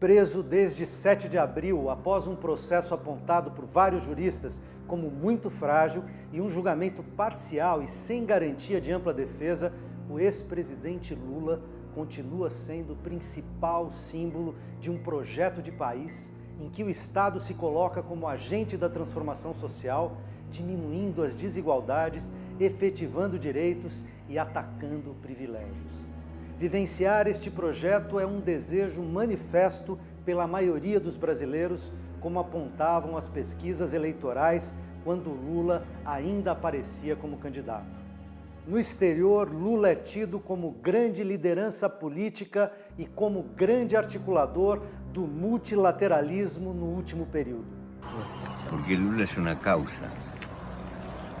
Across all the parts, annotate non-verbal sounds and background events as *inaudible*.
Preso desde 7 de abril, após um processo apontado por vários juristas como muito frágil e um julgamento parcial e sem garantia de ampla defesa, o ex-presidente Lula continua sendo o principal símbolo de um projeto de país em que o Estado se coloca como agente da transformação social, diminuindo as desigualdades, efetivando direitos e atacando privilégios. Vivenciar este projeto é um desejo manifesto pela maioria dos brasileiros, como apontavam as pesquisas eleitorais quando Lula ainda aparecia como candidato. No exterior, Lula é tido como grande liderança política e como grande articulador do multilateralismo no último período. Porque Lula é uma causa,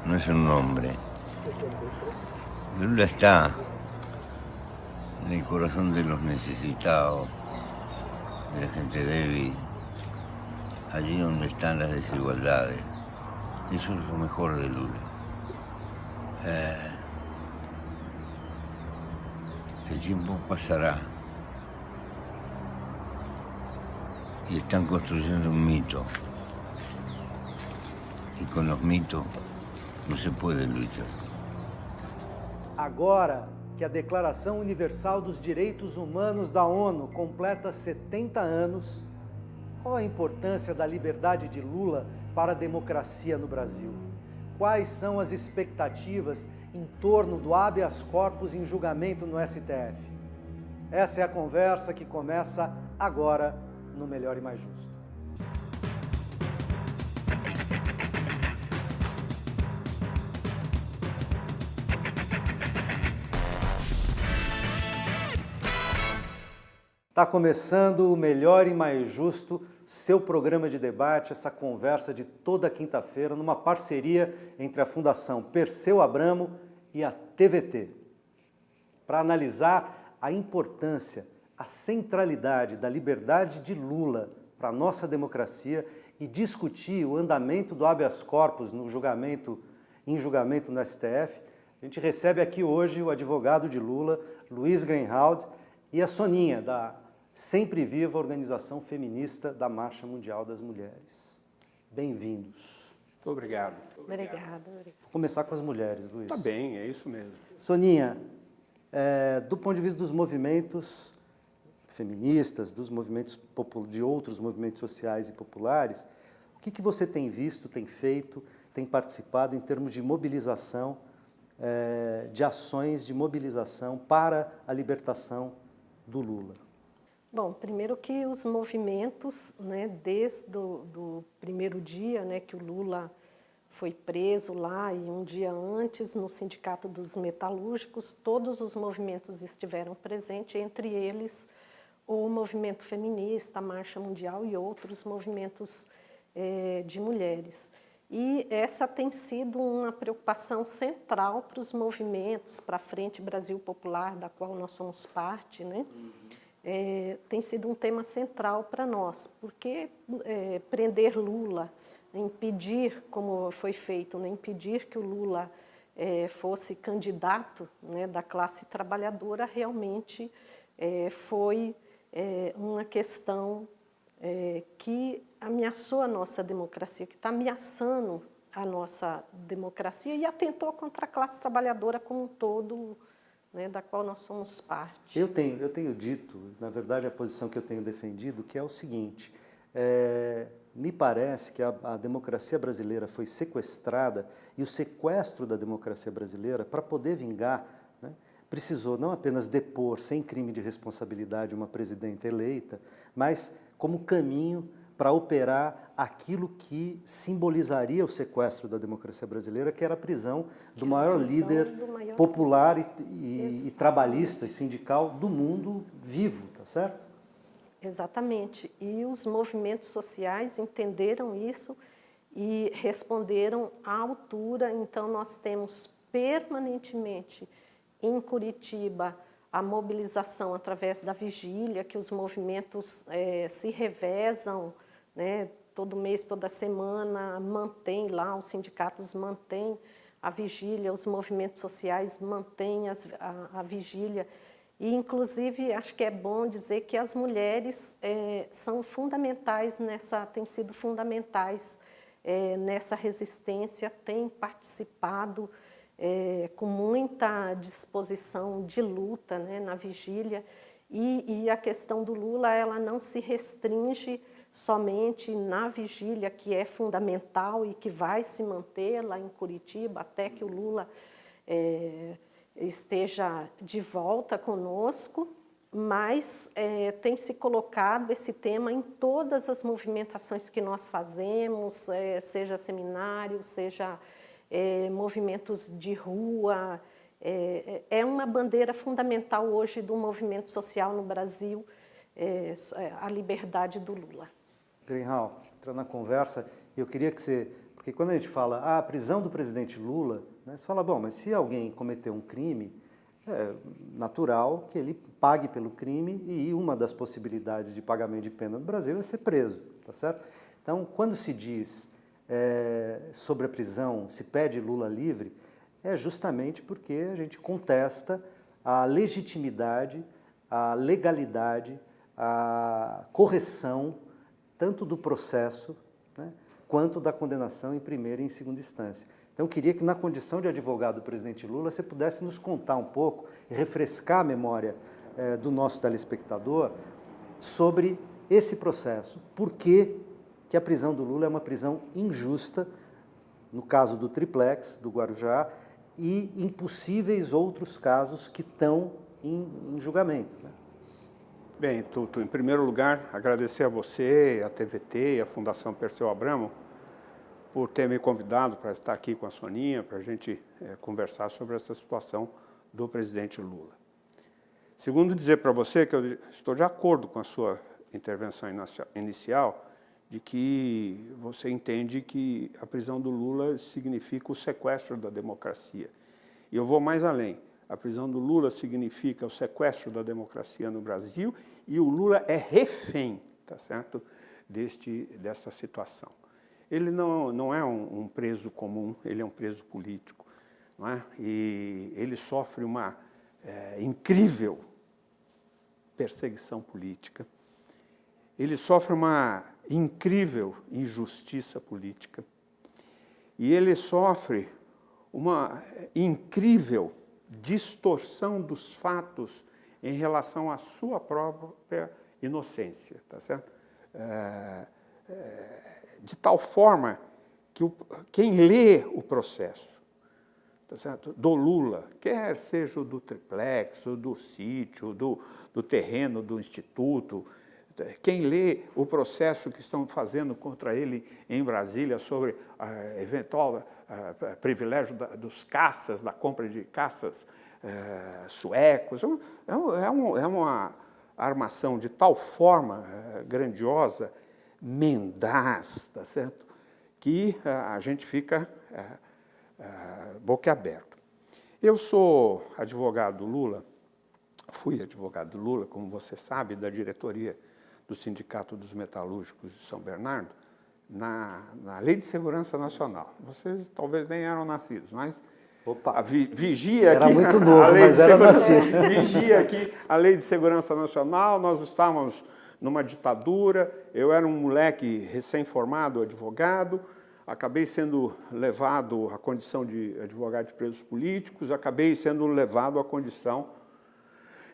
não é um nome. Lula está en el corazón de los necesitados, de la gente débil, allí donde están las desigualdades. Eso es lo mejor de Lula. Eh, el tiempo pasará y están construyendo un mito. Y con los mitos no se puede luchar. Agora que a Declaração Universal dos Direitos Humanos da ONU completa 70 anos, qual a importância da liberdade de Lula para a democracia no Brasil? Quais são as expectativas em torno do habeas corpus em julgamento no STF? Essa é a conversa que começa agora no Melhor e Mais Justo. Está começando o Melhor e Mais Justo, seu programa de debate, essa conversa de toda quinta-feira, numa parceria entre a Fundação Perseu Abramo e a TVT, para analisar a importância, a centralidade da liberdade de Lula para a nossa democracia e discutir o andamento do habeas corpus no julgamento, em julgamento no STF. A gente recebe aqui hoje o advogado de Lula, Luiz Greenhalgh, e a Soninha, da Sempre Viva, organização feminista da Marcha Mundial das Mulheres. Bem-vindos. Muito obrigado. Obrigada. Vou começar com as mulheres, Luiz. Tá bem, é isso mesmo. Soninha, é, do ponto de vista dos movimentos feministas, dos movimentos de outros movimentos sociais e populares, o que, que você tem visto, tem feito, tem participado em termos de mobilização, é, de ações de mobilização para a libertação do Lula? Bom, primeiro que os movimentos, né, desde o primeiro dia né, que o Lula foi preso lá e um dia antes no Sindicato dos Metalúrgicos, todos os movimentos estiveram presentes, entre eles o movimento feminista, a Marcha Mundial e outros movimentos eh, de mulheres. E essa tem sido uma preocupação central para os movimentos, para a Frente Brasil Popular, da qual nós somos parte, né? Uhum é, tem sido um tema central para nós, porque é, prender Lula, impedir, como foi feito, né, impedir que o Lula é, fosse candidato né, da classe trabalhadora, realmente é, foi é, uma questão é, que ameaçou a nossa democracia, que está ameaçando a nossa democracia e atentou contra a classe trabalhadora como um todo, né, da qual nós somos parte. Eu tenho, eu tenho dito, na verdade a posição que eu tenho defendido, que é o seguinte, é, me parece que a, a, democracia brasileira foi sequestrada e o sequestro da democracia brasileira, para poder vingar, né, precisou não apenas depor sem crime de responsabilidade uma presidenta eleita, mas como caminho para operar aquilo que simbolizaria o sequestro da democracia brasileira, que era a prisão do maior líder do maior... popular e, e, e, trabalhista e sindical do mundo vivo, tá certo? Exatamente. E os movimentos sociais entenderam isso e responderam à altura. Então, nós temos permanentemente em Curitiba a mobilização através da vigília, que os movimentos é, se revezam, né, todo mês, toda semana, mantém lá, os sindicatos mantêm a vigília, os movimentos sociais mantêm as, a, a vigília. E, inclusive, acho que é bom dizer que as mulheres é, são fundamentais nessa, têm sido fundamentais é, nessa resistência, têm participado é, com muita disposição de luta né, na vigília. E, e, a questão do Lula, ela não se restringe somente na vigília, que é fundamental e que vai se manter lá em Curitiba até que o Lula é, esteja de volta conosco, mas é, tem se colocado esse tema em todas as movimentações que nós fazemos, é, seja seminário, seja é, movimentos de rua, é, é, uma bandeira fundamental hoje do movimento social no Brasil, é, é, a liberdade do Lula. Greenhal, entrando na conversa, eu queria que você... Porque quando a gente fala, ah, a prisão do presidente Lula, né, você fala, bom, mas se alguém cometeu um crime, é natural que ele pague pelo crime e uma das possibilidades de pagamento de pena no Brasil é ser preso, tá certo? Então, quando se diz é, sobre a prisão, se pede Lula livre, é justamente porque a gente contesta a legitimidade, a legalidade, a correção tanto do processo né, quanto da condenação em primeira e em segunda instância. Então, eu queria que, na condição de advogado do presidente Lula, você pudesse nos contar um pouco refrescar a memória eh, do nosso telespectador sobre esse processo. Por que, que a prisão do Lula é uma prisão injusta, no caso do triplex, do Guarujá, e impossíveis outros casos que estão em, em julgamento. Né? Bem, Tuto, em primeiro lugar, agradecer a você, a TVT e a Fundação Perseu Abramo por ter me convidado para estar aqui com a Soninha, para a gente é, conversar sobre essa situação do presidente Lula. Segundo, dizer para você que eu estou de acordo com a sua intervenção inicial, de que você entende que a prisão do Lula significa o sequestro da democracia. E eu vou mais além. A prisão do Lula significa o sequestro da democracia no Brasil e o Lula é refém, tá certo, deste, dessa situação. Ele não, não é um, um preso comum, ele é um preso político. Não é? E ele sofre uma é, incrível perseguição política. Ele sofre uma incrível injustiça política. E ele sofre uma incrível distorção dos fatos em relação à sua própria inocência, tá certo? É, é, de tal forma que o, quem lê o processo tá certo? do Lula, quer seja do triplex, do sítio, do, do terreno do instituto, quem lê o processo que estão fazendo contra ele em Brasília sobre eventual uh, privilégio da, dos caças, da compra de caças uh, suecos, é, é, um, é, uma armação de tal forma grandiosa, mendaz, tá certo? que a gente fica boquiaberto. Eu sou advogado do Lula, fui advogado do Lula, como você sabe, da diretoria do Sindicato dos Metalúrgicos de São Bernardo, na, na Lei de Segurança Nacional. Vocês talvez nem eram nascidos, mas Opa. a vi, vigia era aqui... Era muito novo, mas era nascido. *laughs* *laughs* Vigia aqui a Lei de Segurança Nacional, nós estávamos numa ditadura, eu era um moleque recém-formado, advogado, acabei sendo levado à condição de advogado de presos políticos, acabei sendo levado à condição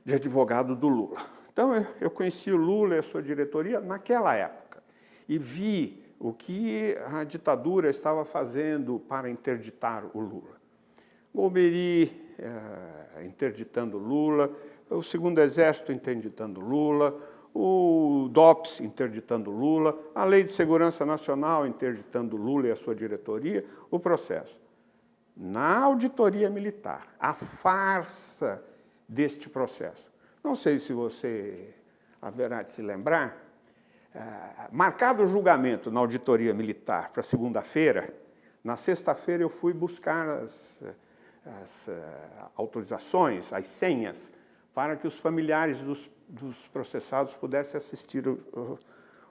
de advogado do Lula. Então, eu conheci o Lula e a sua diretoria naquela época e vi o que a ditadura estava fazendo para interditar o Lula. Golbery é, interditando Lula, o Segundo Exército interditando Lula, o DOPS interditando Lula, a Lei de Segurança Nacional interditando Lula e a sua diretoria, o processo. Na auditoria militar, a farsa deste processo. Não sei se você haverá de se lembrar, uh, marcado o julgamento na auditoria militar para segunda-feira, na sexta-feira eu fui buscar as, as uh, autorizações, as senhas, para que os familiares dos, dos processados pudessem assistir o,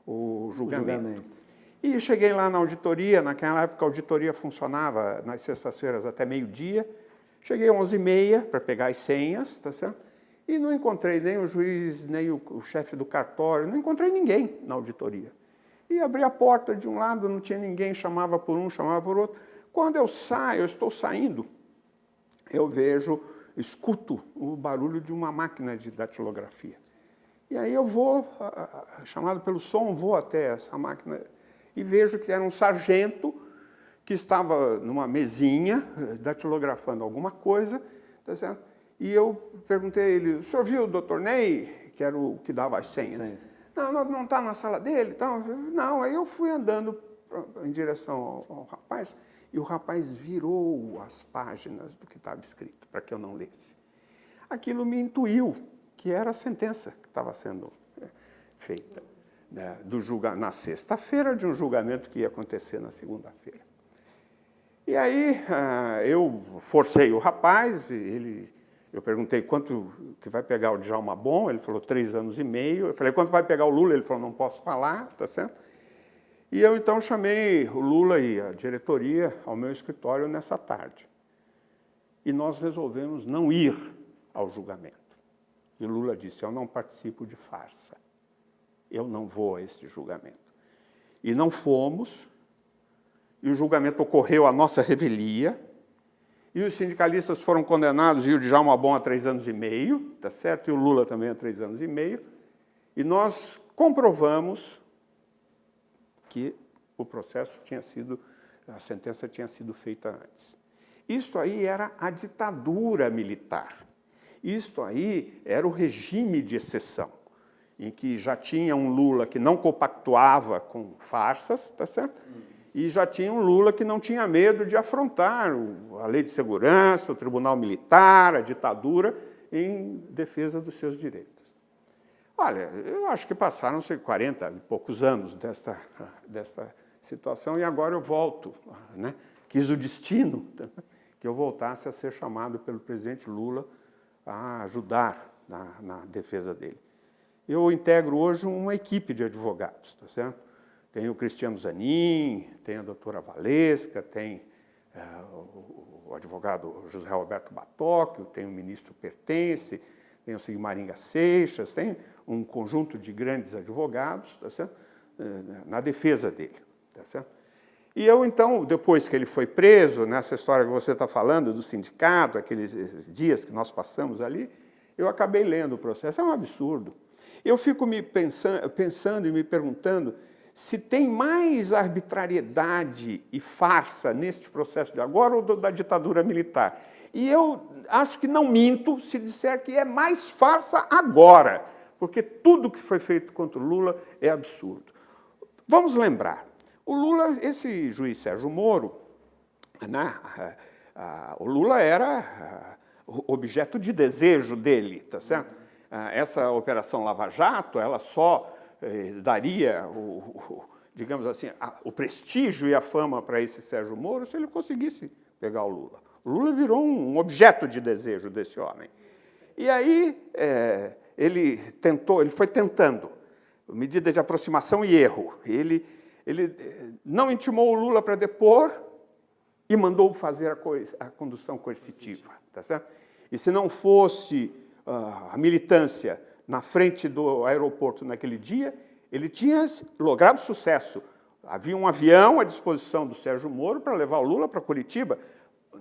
o, o, julgamento. julgamento. E cheguei lá na auditoria, naquela época a auditoria funcionava nas sextas-feiras até meio-dia, cheguei às 11h30 para pegar as senhas, tá certo? E não encontrei nem o juiz, nem o, o chefe do cartório, não encontrei ninguém na auditoria. E abri a porta de um lado, não tinha ninguém, chamava por um, chamava por outro. Quando eu saio, eu estou saindo, eu vejo, escuto o barulho de uma máquina de datilografia. E aí eu vou, chamado pelo som, vou até essa máquina e vejo que era um sargento que estava numa mesinha, eh, datilografando alguma coisa, tá certo? E eu perguntei a ele, o senhor viu o doutor Ney, que era o que dava as senhas? Sim. Não, não está na sala dele? Então, não, aí eu fui andando em direção ao, ao rapaz, e o rapaz virou as páginas do que estava escrito, para que eu não lesse. Aquilo me intuiu que era a sentença que estava sendo é, feita né, do julga na sexta-feira de um julgamento que ia acontecer na segunda-feira. E aí ah, eu forcei o rapaz, ele, eu perguntei quanto que vai pegar o Djalma Bom, ele falou três anos e meio. Eu falei, quanto vai pegar o Lula? Ele falou, não posso falar, tá certo? E eu então chamei o Lula e a diretoria ao meu escritório nessa tarde. E nós resolvemos não ir ao julgamento. E Lula disse, eu não participo de farsa. Eu não vou a esse julgamento. E não fomos, e o julgamento ocorreu à nossa revelia, e os sindicalistas foram condenados, e o Djalma Bom a três anos e meio, tá certo? E o Lula também a três anos e meio, e nós comprovamos que o processo tinha sido, a sentença tinha sido feita antes. Isto aí era a ditadura militar. Isto aí era o regime de exceção, em que já tinha um Lula que não compactuava com farsas, tá certo? E já tinha um Lula que não tinha medo de afrontar a lei de segurança, o tribunal militar, a ditadura, em defesa dos seus direitos. Olha, eu acho que passaram-se 40 e poucos anos desta, *laughs* desta situação e agora eu volto. Né? Quis o destino *laughs* que eu voltasse a ser chamado pelo presidente Lula a ajudar na, na defesa dele. Eu integro hoje uma equipe de advogados, tá certo? Tem o Cristiano Zanin, tem a doutora Valesca, tem é, o, advogado José Roberto Batóquio, tem o ministro Pertence, tem o Sigmaringa Seixas, tem um conjunto de grandes advogados tá certo? É, na defesa dele. Tá certo? E eu, então, depois que ele foi preso, nessa história que você está falando do sindicato, aqueles dias que nós passamos ali, eu acabei lendo o processo. É um absurdo. Eu fico me pensando, pensando e me perguntando se tem mais arbitrariedade e farsa neste processo de agora ou da ditadura militar. E eu acho que não minto se disser que é mais farsa agora, porque tudo que foi feito contra o Lula é absurdo. Vamos lembrar, o Lula, esse juiz Sérgio Moro, né, o Lula era objeto de desejo dele, tá certo? Essa operação Lava Jato, ela só eh, daria o, o digamos assim, o prestígio e a fama para esse Sérgio Moro se ele conseguisse pegar o Lula. O Lula virou um objeto de desejo desse homem. E aí é, ele tentou, ele foi tentando, medida de aproximação e erro. Ele ele eh, não intimou o Lula para depor e mandou fazer a, a condução coercitiva. Tá certo? E se não fosse uh, a militância na frente do aeroporto naquele dia, ele tinha logrado sucesso. Havia um avião à disposição do Sérgio Moro para levar o Lula para Curitiba,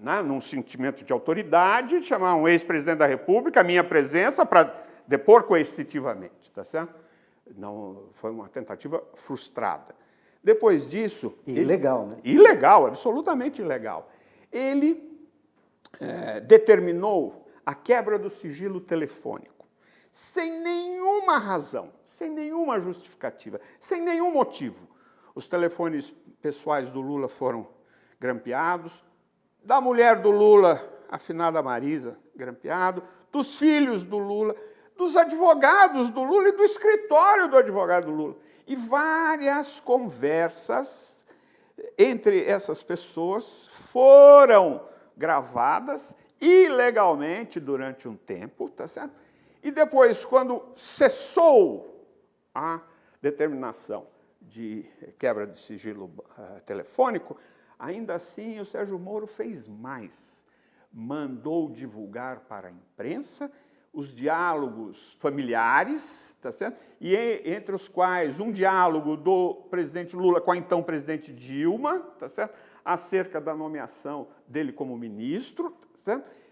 né, num sentimento de autoridade, chamar um ex-presidente da República, a minha presença, para depor coercitivamente. Tá certo? Não, foi uma tentativa frustrada. Depois disso... Ilegal, ele, né? Ilegal, absolutamente ilegal. Ele é, determinou a quebra do sigilo telefônico, sem nenhuma razão, sem nenhuma justificativa, sem nenhum motivo. Os telefones pessoais do Lula foram grampeados, da mulher do Lula, a finada Marisa, grampeado, dos filhos do Lula, dos advogados do Lula e do escritório do advogado do Lula e várias conversas entre essas pessoas foram gravadas ilegalmente durante um tempo, tá certo? E depois, quando cessou a determinação de quebra de sigilo uh, telefônico, ainda assim o Sérgio Moro fez mais. Mandou divulgar para a imprensa os diálogos familiares, tá certo? e entre os quais um diálogo do presidente Lula com a então presidente Dilma, tá certo? acerca da nomeação dele como ministro, tá certo?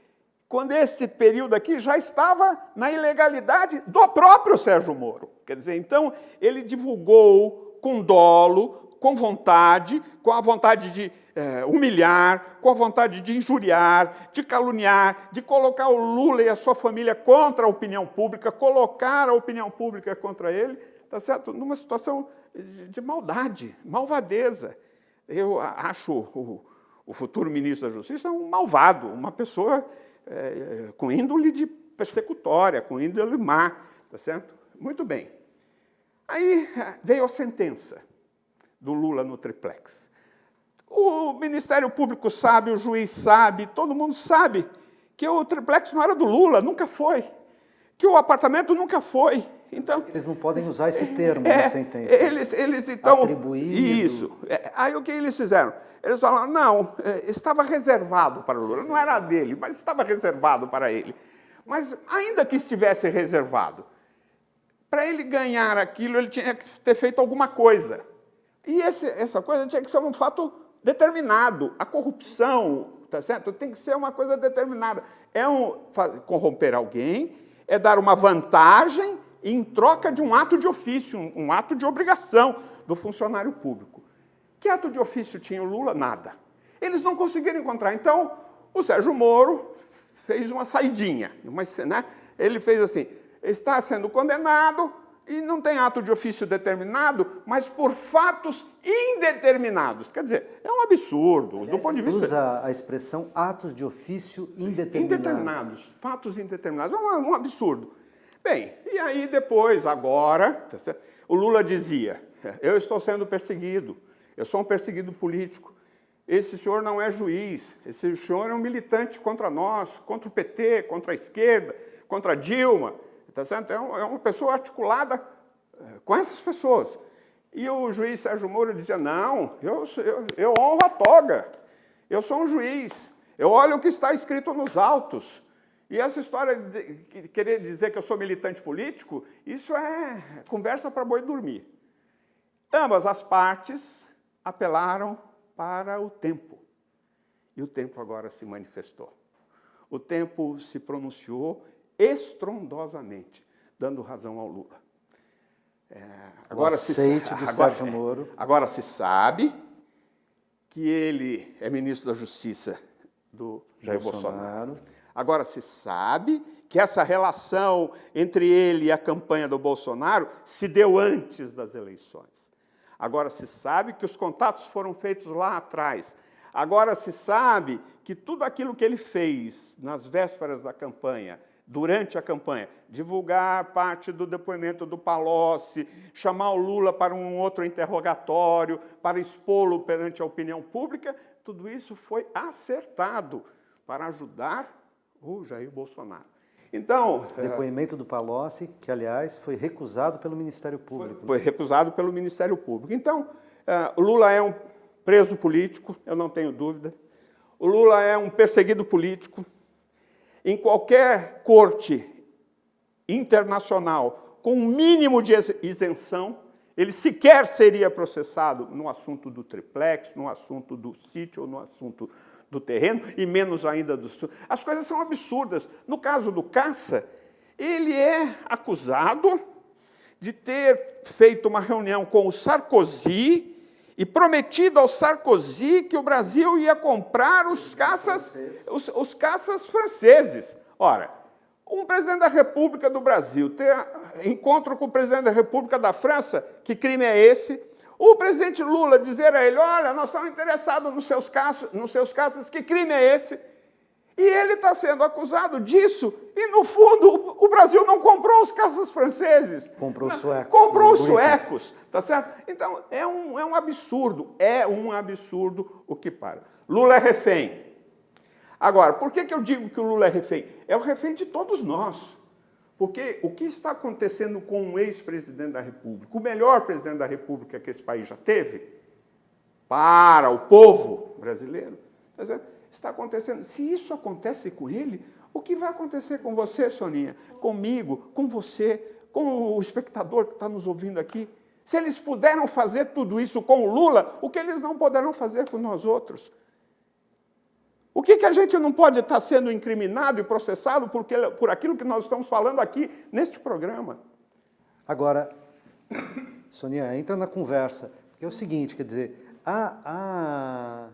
Quando esse período aqui já estava na ilegalidade do próprio Sérgio Moro. Quer dizer, então, ele divulgou com dolo, com vontade, com a vontade de é, humilhar, com a vontade de injuriar, de caluniar, de colocar o Lula e a sua família contra a opinião pública, colocar a opinião pública contra ele, tá certo? numa situação de maldade, malvadeza. Eu acho o, o futuro ministro da Justiça um malvado, uma pessoa é, com índole de persecutória, com índole má, tá certo? Muito bem. Aí veio a sentença do Lula no triplex. O Ministério Público sabe, o juiz sabe, todo mundo sabe que o triplex não era do Lula, nunca foi. Que o apartamento nunca foi. Então, eles não podem usar esse *laughs* termo é, na sentença. Eles, eles então... Atribuído. Isso. É, aí o que eles fizeram? Eles falaram, não, é, estava reservado para o Lula. Não era dele, mas estava reservado para ele. Mas ainda que estivesse reservado, para ele ganhar aquilo, ele tinha que ter feito alguma coisa. E esse, essa coisa tinha que ser um fato determinado. A corrupção, tá certo? Tem que ser uma coisa determinada. É um, corromper alguém, é dar uma vantagem em troca de um ato de ofício, um, ato de obrigação do funcionário público. Que ato de ofício tinha o Lula? Nada. Eles não conseguiram encontrar. Então, o Sérgio Moro fez uma saidinha. Uma, né? Ele fez assim, está sendo condenado, e não tem ato de ofício determinado, mas por fatos indeterminados. Quer dizer, é um absurdo, Aliás, do ponto de vista... usa a expressão atos de ofício indeterminados. Indeterminados, fatos indeterminados, é um, um absurdo. Bem, e aí depois, agora, tá o Lula dizia, eu estou sendo perseguido, eu sou um perseguido político, esse senhor não é juiz, esse senhor é um militante contra nós, contra o PT, contra a esquerda, contra a Dilma, Tá certo? É, é uma pessoa articulada eh, com essas pessoas. E o juiz Sérgio Moro dizia, não, eu, eu, eu honro a toga, eu sou um juiz, eu olho o que está escrito nos autos. E essa história de querer dizer que eu sou militante político, isso é conversa para boi dormir. Ambas as partes apelaram para o tempo. E o tempo agora se manifestou. O tempo se pronunciou estrondosamente, dando razão ao Lula. É, agora, se, do agora, Sérgio Moro. agora se sabe que ele é ministro da Justiça do Jair Bolsonaro. Bolsonaro. Agora se sabe que essa relação entre ele e a campanha do Bolsonaro se deu antes das eleições. Agora se sabe que os contatos foram feitos lá atrás. Agora se sabe que tudo aquilo que ele fez nas vésperas da campanha durante a campanha, divulgar parte do depoimento do Palocci, chamar o Lula para um outro interrogatório, para expô-lo perante a opinião pública, tudo isso foi acertado para ajudar o Jair Bolsonaro. Então... Depoimento do Palocci, que, aliás, foi recusado pelo Ministério Público. Foi, foi recusado pelo Ministério Público. Então, uh, o Lula é um preso político, eu não tenho dúvida. O Lula é um perseguido político, em qualquer corte internacional com um mínimo de isenção, ele sequer seria processado no assunto do triplex, no assunto do sítio no assunto do terreno, e menos ainda do... As coisas são absurdas. No caso do Caça, ele é acusado de ter feito uma reunião com o Sarkozy e prometido ao Sarkozy que o Brasil ia comprar os caças, os, os caças franceses. Ora, um presidente da República do Brasil ter encontro com o presidente da República da França, que crime é esse? O presidente Lula dizer a ele, olha, nós estamos interessados nos seus caças, nos seus caças, que crime é esse? E ele está sendo acusado disso, e no fundo o Brasil não comprou os caças franceses. Comprou os suecos. Comprou os suecos, tá certo? Então, é um, é um absurdo, é um absurdo o que para. Lula é refém. Agora, por que, que eu digo que o Lula é refém? É o refém de todos nós. Porque o que está acontecendo com o ex-presidente da República, o melhor presidente da República que esse país já teve, para o povo brasileiro, tá certo? Está acontecendo. Se isso acontece com ele, O que vai acontecer com você, Soninha? Comigo, com você, com o espectador que está nos ouvindo aqui? Se eles puderam fazer tudo isso com o Lula, o que eles não poderão fazer com nós outros? O que, que a gente não pode estar sendo incriminado e processado porque, por aquilo que nós estamos falando aqui neste programa? Agora, *coughs* Sonia, entra na conversa, é o seguinte, quer dizer, a, a,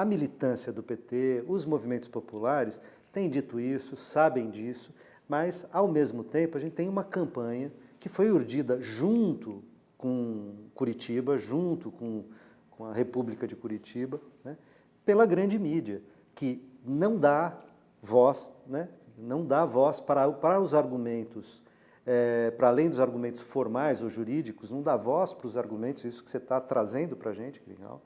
a militância do PT, os movimentos populares, têm dito isso, sabem disso, mas, ao mesmo tempo, a gente tem uma campanha que foi urdida junto com Curitiba, junto com, com a República de Curitiba, né, pela grande mídia que não dá voz, né? não dá voz para, para os argumentos, é, para além dos argumentos formais ou jurídicos, não dá voz para os argumentos, isso que você está trazendo para a gente, Grinal,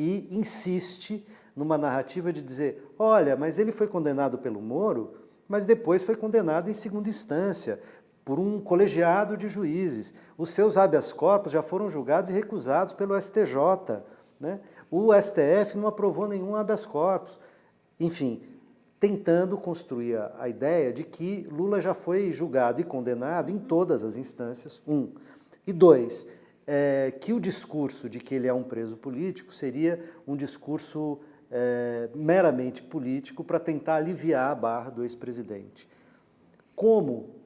e insiste numa narrativa de dizer, olha, mas ele foi condenado pelo Moro, mas depois foi condenado em segunda instância, por um colegiado de juízes. Os seus habeas corpus já foram julgados e recusados pelo STJ. Né? O STF não aprovou nenhum habeas corpus enfim, tentando construir a, ideia de que Lula já foi julgado e condenado em todas as instâncias, um. E dois, é, que o discurso de que ele é um preso político seria um discurso é, meramente político para tentar aliviar a barra do ex-presidente. Como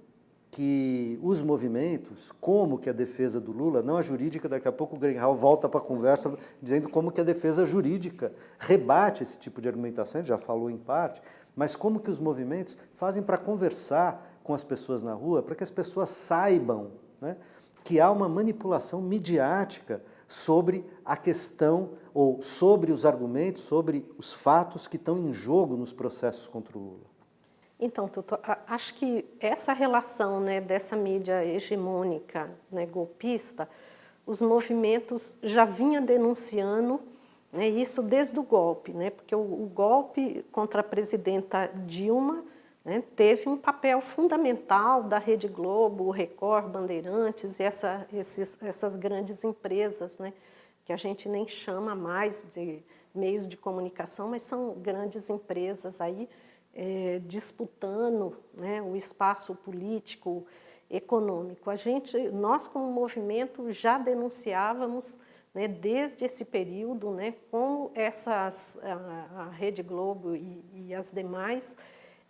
que os movimentos, como que a defesa do Lula, não a jurídica, daqui a pouco o Greenhal volta para a conversa dizendo como que a defesa jurídica rebate esse tipo de argumentação, já falou em parte, mas como que os movimentos fazem para conversar com as pessoas na rua, para que as pessoas saibam né, que há uma manipulação midiática sobre a questão, ou sobre os argumentos, sobre os fatos que estão em jogo nos processos contra o Lula. Então, Tuto, acho que essa relação né, dessa mídia hegemônica, né, golpista, os movimentos já vinham denunciando né, isso desde o golpe, né, porque o, o golpe contra a presidenta Dilma né, teve um papel fundamental da Rede Globo, Record, Bandeirantes e essa, esses, essas grandes empresas, né, que a gente nem chama mais de meios de comunicação, mas são grandes empresas aí, é, disputando né, o espaço político, econômico. A gente, nós como movimento já denunciávamos né, desde esse período né, como essas, a, a Rede Globo e, e, as demais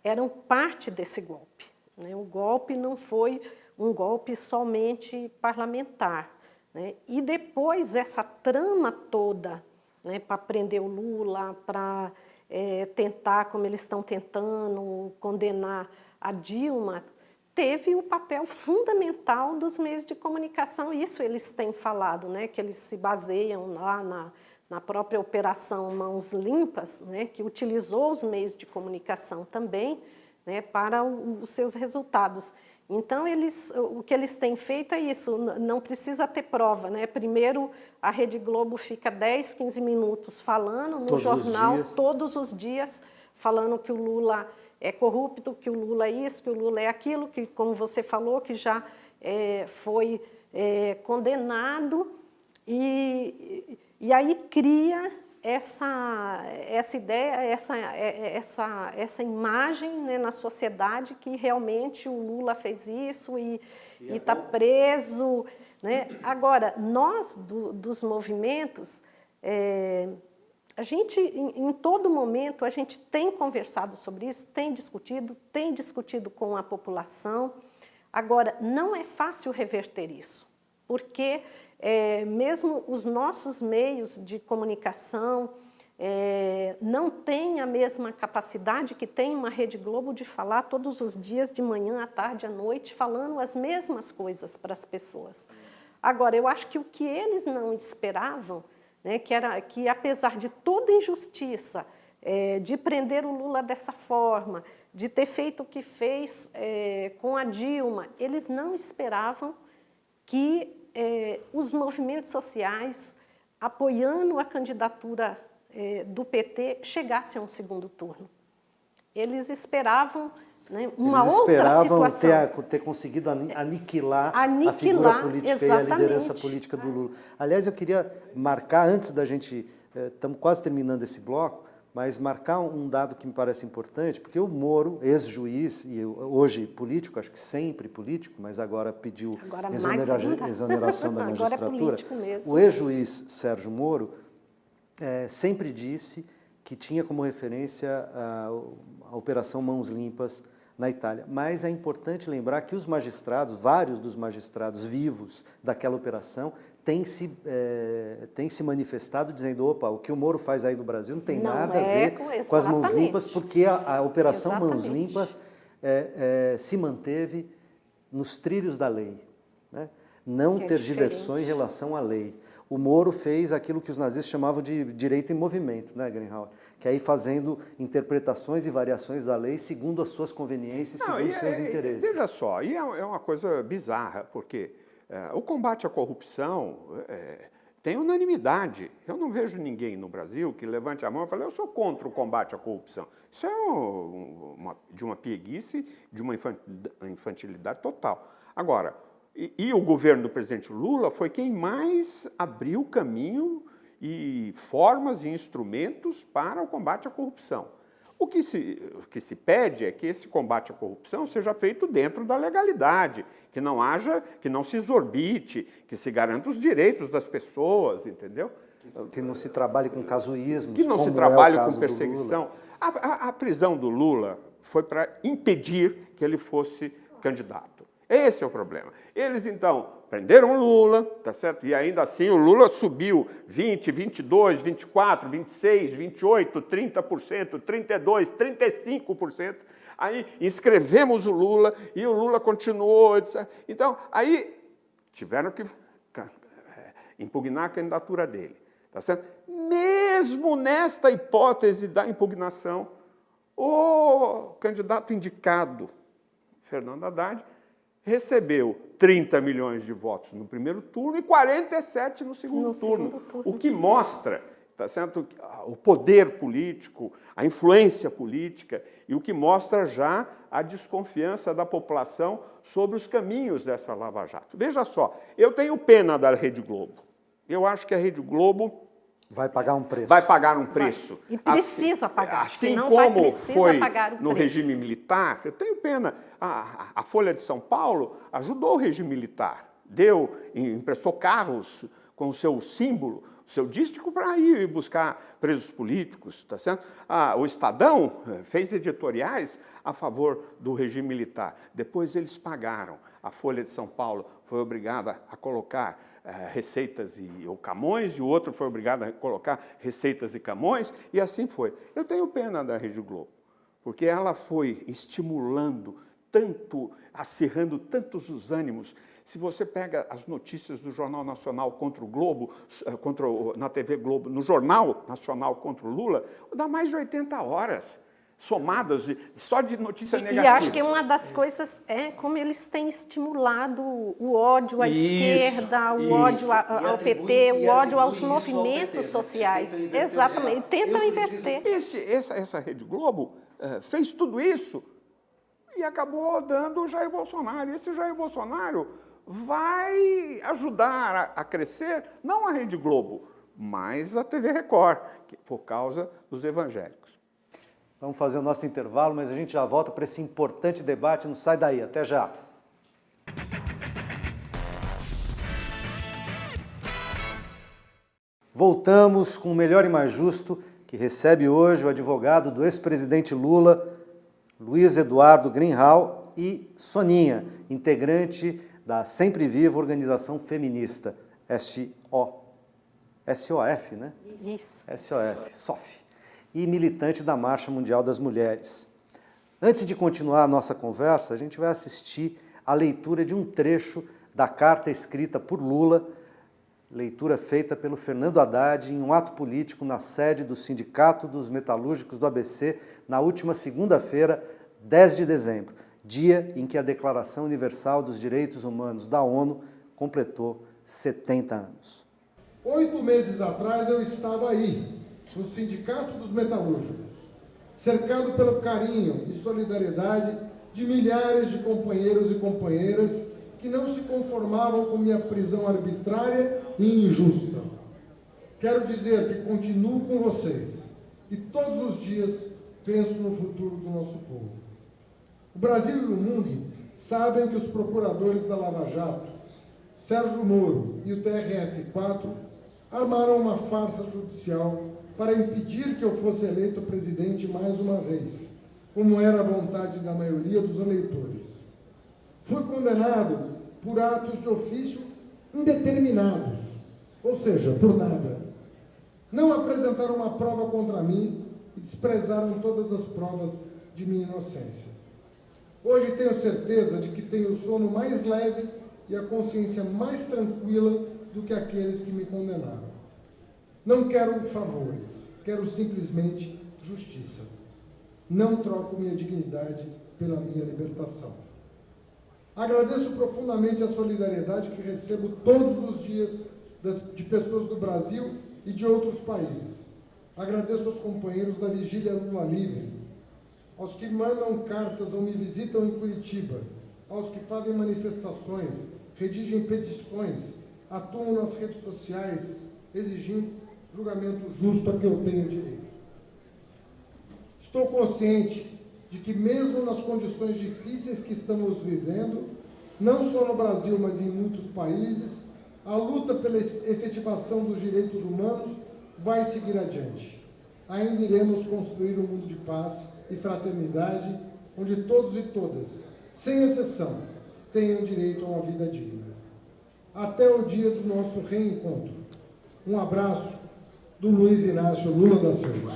eram parte desse golpe. Né? O golpe não foi um golpe somente parlamentar. Né? E depois essa trama toda né, para prender o Lula, para é, tentar, como eles estão tentando, condenar a Dilma, teve o papel fundamental dos meios de comunicação. Isso eles têm falado, né, que eles se baseiam lá na, na própria operação Mãos Limpas, né, que utilizou os meios de comunicação também né, para os seus resultados. Então, eles, o que eles têm feito é isso, não precisa ter prova. Né? Primeiro, a Rede Globo fica 10, 15 minutos falando no todos jornal, os todos os dias, falando que o Lula é corrupto, que o Lula é isso, que o Lula é aquilo, que, como você falou, que já é, foi é, condenado. E, e aí cria essa, essa ideia, essa, essa, essa imagem né, na sociedade que realmente o Lula fez isso e está preso. Né? Agora, nós do, dos movimentos, é, a gente, em, em, todo momento, a gente tem conversado sobre isso, tem discutido, tem discutido com a população. Agora, não é fácil reverter isso, porque é, mesmo os nossos meios de comunicação é, não têm a mesma capacidade que tem uma Rede Globo de falar todos os dias, de manhã, à tarde, à noite, falando as mesmas coisas para as pessoas. Agora, eu acho que o que eles não esperavam, né, que era que apesar de toda injustiça, é, de prender o Lula dessa forma, de ter feito o que fez é, com a Dilma, eles não esperavam que eh, os movimentos sociais, apoiando a candidatura eh, do PT, chegassem a um segundo turno. Eles esperavam né, uma Eles outra situação. Ter, ter conseguido aniquilar, aniquilar, a figura política exatamente. e a liderança política do Lula. Aliás, eu queria marcar, antes da gente, estamos eh, quase terminando esse bloco, mas marcar um dado que me parece importante, porque o Moro, ex-juiz e hoje político, acho que sempre político, mas agora pediu agora exonera exoneração da *laughs* é magistratura. É o ex-juiz Sérgio Moro é, sempre disse que tinha como referência a, a Operação Mãos Limpas na Itália. Mas é importante lembrar que os magistrados, vários dos magistrados vivos daquela operação, tem se, é, tem se manifestado dizendo, opa, o que o Moro faz aí no Brasil não tem não nada é a ver com, com as mãos limpas, porque a, a Operação exatamente. Mãos Limpas é, é, se manteve nos trilhos da lei. Né? Não que é tergiversou em relação à lei. O Moro fez aquilo que os nazistas chamavam de direito em movimento, né, Greenhalgh? Que é ir fazendo interpretações e variações da lei segundo as suas conveniências, Não, segundo e, os seus é, interesses. Veja só, e é, é uma coisa bizarra, porque é, o combate à corrupção é, tem unanimidade. Eu não vejo ninguém no Brasil que levante a mão e fale, eu sou contra o combate à corrupção. Isso é um, uma, de uma pieguice, de uma infantilidade total. Agora, e, e o governo do presidente Lula foi quem mais abriu caminho e formas e instrumentos para o combate à corrupção. O que, se, o que se pede é que esse combate à corrupção seja feito dentro da legalidade, que não haja, que não se exorbite, que se garanta os direitos das pessoas, entendeu? Que não se trabalhe com casuísmo. Que não se trabalhe é com perseguição. A, a, a prisão do Lula foi para impedir que ele fosse candidato. Esse é o problema. Eles, então, prenderam Lula, tá certo? E ainda assim o Lula subiu 20, 22, 24, 26, 28, 30%, 32, 35%. Aí inscrevemos o Lula e o Lula continuou, etc. Então, aí tiveram que é, impugnar a candidatura dele, tá certo? Mesmo nesta hipótese da impugnação, o candidato indicado, Fernando Haddad, recebeu 30 milhões de votos no primeiro turno e 47 no segundo, no turno, segundo turno. O que mostra tá certo? o poder político, a influência política e o que mostra já a desconfiança da população sobre os caminhos dessa Lava Jato. Veja só, eu tenho pena da Rede Globo. Eu acho que a Rede Globo Vai pagar um preço. Vai pagar um preço. E precisa assim, pagar. Assim como vai, foi no preço. regime militar, eu tenho pena. A, a, Folha de São Paulo ajudou o regime militar, deu, emprestou carros com o seu símbolo, o seu dístico para ir buscar presos políticos, tá certo? Ah, o Estadão eh, fez editoriais a favor do regime militar. Depois eles pagaram. A Folha de São Paulo foi obrigada a colocar receitas e, ou camões, e o outro foi obrigado a colocar receitas e camões, e assim foi. Eu tenho pena da Rede Globo, porque ela foi estimulando tanto, acirrando tantos os ânimos. Se você pega as notícias do Jornal Nacional contra o Globo, eh, contra o, na TV Globo, no Jornal Nacional contra o Lula, dá mais de 80 horas somadas de, só de notícia e, negativa. E acho que uma das coisas é como eles têm estimulado o ódio à isso, esquerda, o isso. ódio ao PT, o ódio aos movimentos sociais. Exatamente, tentam inverter. Esse, essa, essa Rede Globo uh, fez tudo isso e acabou dando o Jair Bolsonaro. E esse Jair Bolsonaro vai ajudar a, a crescer, não a Rede Globo, mas a TV Record, que, por causa dos evangélicos. Vamos fazer o nosso intervalo, mas a gente já volta para esse importante debate. Não sai daí. Até já. Voltamos com o Melhor e Mais Justo, que recebe hoje o advogado do ex-presidente Lula, Luiz Eduardo Greenhal, e Soninha, integrante da Sempre Viva Organização Feminista, SO. SOF, né? Isso. SOF, SOF e militante da Marcha Mundial das Mulheres. Antes de continuar a nossa conversa, a gente vai assistir a leitura de um trecho da carta escrita por Lula, leitura feita pelo Fernando Haddad em um ato político na sede do Sindicato dos Metalúrgicos do ABC, na última segunda-feira, 10 de dezembro, dia em que a Declaração Universal dos Direitos Humanos da ONU completou 70 anos. Oito meses atrás eu estava aí, no Sindicato dos Metalúrgicos, cercado pelo carinho e solidariedade de milhares de companheiros e companheiras que não se conformavam com minha prisão arbitrária e injusta. Quero dizer que continuo com vocês, e todos os dias penso no futuro do nosso povo. O Brasil e o mundo sabem que os procuradores da Lava Jato, Sérgio Moro e o TRF-4, armaram uma farsa judicial para impedir que eu fosse eleito presidente mais uma vez, como era a vontade da maioria dos eleitores. Fui condenado por atos de ofício indeterminados, ou seja, por nada. Não apresentaram uma prova contra mim e desprezaram todas as provas de minha inocência. Hoje tenho certeza de que tenho o sono mais leve e a consciência mais tranquila do que aqueles que me condenaram. Não quero favores, quero simplesmente justiça. Não troco minha dignidade pela minha libertação. Agradeço profundamente a solidariedade que recebo todos os dias de pessoas do Brasil e de outros países. Agradeço aos companheiros da Vigília Lula Livre, aos que mandam cartas ou me visitam em Curitiba, aos que fazem manifestações, redigem petições, atuam nas redes sociais, exigindo julgamento justo a que eu tenho direito. Estou consciente de que, mesmo nas condições difíceis que estamos vivendo, não só no Brasil, mas em muitos países, a luta pela efetivação dos direitos humanos vai seguir adiante. Ainda iremos construir um mundo de paz e fraternidade, onde todos e todas, sem exceção, tenham direito a uma vida digna. Até o dia do nosso reencontro. Um abraço do Luiz Inácio Lula da Silva.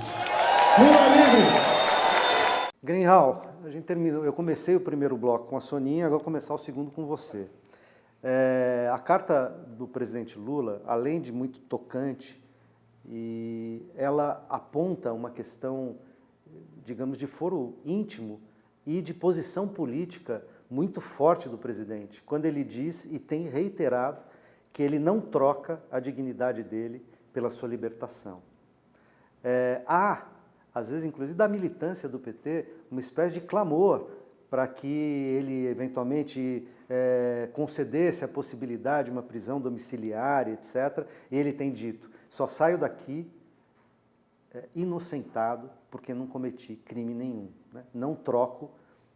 Lula livre! Greenhal, a gente terminou. Eu comecei o primeiro bloco com a Soninha, agora vou começar o segundo com você. É, a carta do presidente Lula, além de muito tocante, e ela aponta uma questão digamos, de foro íntimo e de posição política muito forte do presidente, quando ele diz e tem reiterado que ele não troca a dignidade dele pela sua libertação. É, há, às vezes, inclusive da militância do PT, uma espécie de clamor para que ele eventualmente é, concedesse a possibilidade de uma prisão domiciliar, etc. E ele tem dito, só saio daqui é, inocentado porque não cometi crime nenhum. Né? Não troco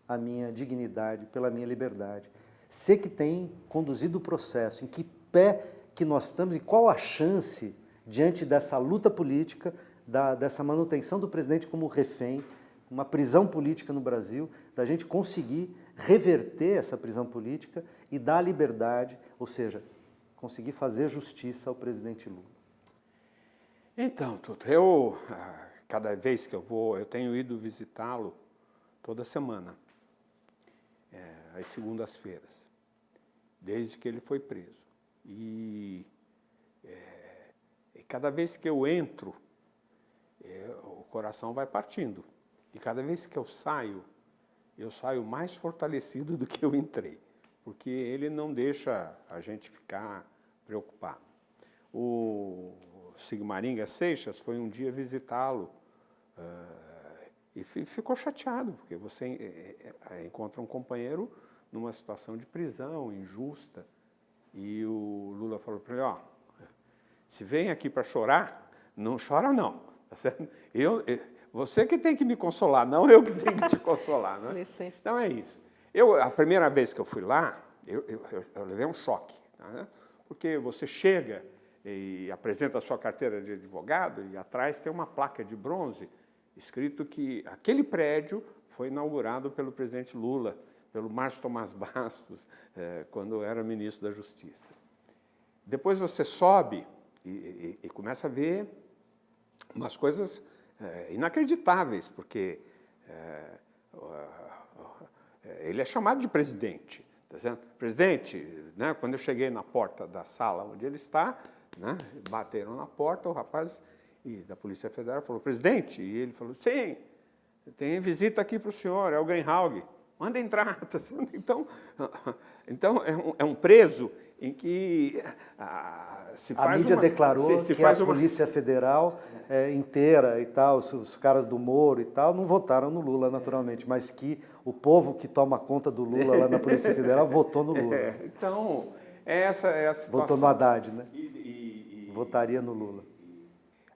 a minha dignidade pela minha liberdade. Sei que tem conduzido o processo, em que pé que nós estamos e qual a chance, diante dessa luta política, da, dessa manutenção do presidente como refém, uma prisão política no Brasil, da gente conseguir reverter essa prisão política e dar liberdade, ou seja, conseguir fazer justiça ao presidente Lula. Então, Tuto, eu, ah, cada vez que eu vou, eu tenho ido visitá-lo toda semana, é, às segundas-feiras, desde que ele foi preso. E, é, e cada vez que eu entro, é, o coração vai partindo. E cada vez que eu saio, eu saio mais fortalecido *laughs* do que eu entrei, porque ele não deixa a gente ficar preocupado. O, Sigmaringa Seixas foi um dia visitá-lo uh, e ficou chateado, porque você uh, encontra um companheiro numa situação de prisão injusta e o Lula falou para ele, ó, se vem aqui para chorar, não chora não, tá certo? Eu, você que tem que me consolar, não eu que tenho que te consolar. Né? Então é isso. Eu, a primeira vez que eu fui lá, eu, eu, eu levei um choque, tá? porque você chega e apresenta a sua carteira de advogado e atrás tem uma placa de bronze escrito que aquele prédio foi inaugurado pelo presidente Lula, pelo Márcio Tomás Bastos, *laughs* eh, quando era ministro da Justiça. Depois você sobe e, e, e começa a ver umas coisas eh, inacreditáveis, porque eh, ele é chamado de presidente. Tá presidente, né, quando eu cheguei na porta da sala onde ele está, né? Bateram na porta, o rapaz e da Polícia Federal falou, presidente, e ele falou, sim, tem visita aqui para o senhor, é o Greenhalg, manda entrar. *laughs* Tá então, *laughs* então é, um, é um preso em que ah, se faz A mídia uma, declarou se, se que a uma... Polícia Federal é, inteira e tal, os, os, caras do Moro e tal, não votaram no Lula, naturalmente, mas que o povo que toma conta do Lula lá na Polícia *laughs* Federal votou no Lula. É, então, essa é a situação. Votou no Haddad, né? E, votaria no Lula.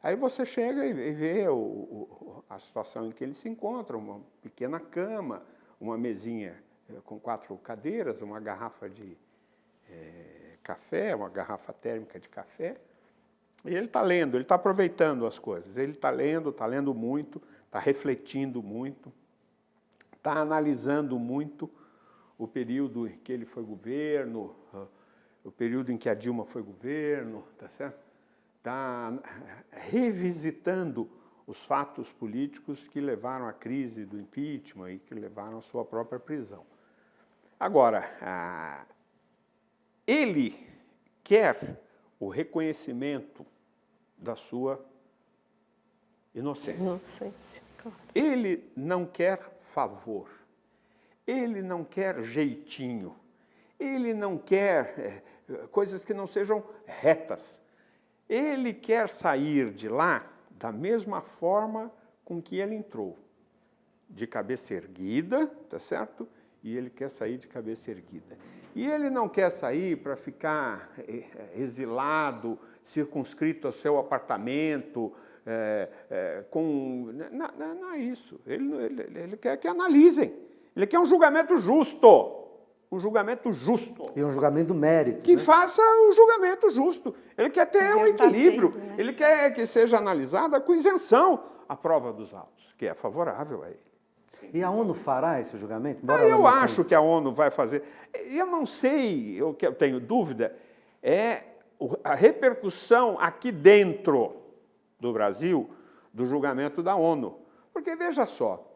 Aí você chega e vê o, o, a situação em que ele se encontra, uma pequena cama, uma mesinha eh, com quatro cadeiras, uma garrafa de é, café, uma garrafa térmica de café, e ele está lendo, ele está aproveitando as coisas, ele está lendo, está lendo muito, está refletindo muito, está analisando muito o período em que ele foi governo, o período em que a Dilma foi governo, tá certo? Está revisitando os fatos políticos que levaram à crise do impeachment e que levaram à sua própria prisão. Agora, ele quer o reconhecimento da sua inocência. Inocência, claro. Ele não quer favor, ele não quer jeitinho, ele não quer é, coisas que não sejam retas. Ele quer sair de lá da mesma forma com que ele entrou, de cabeça erguida, tá certo? E ele quer sair de cabeça erguida. E ele não quer sair para ficar é, exilado, circunscrito ao seu apartamento, é, é, com... Não, não, não, é isso. Ele, ele, ele quer que analisem. Ele quer um julgamento justo um julgamento justo. E um julgamento mérito. Que né? faça o julgamento justo. Ele quer ter um equilíbrio, né? ele quer que seja analisada com isenção a prova dos autos, que é favorável a ele. E a ONU fará esse julgamento? Ah, eu acho que a ONU vai fazer. Eu não sei, o que eu tenho dúvida é a repercussão aqui dentro do Brasil do julgamento da ONU. Porque, veja só,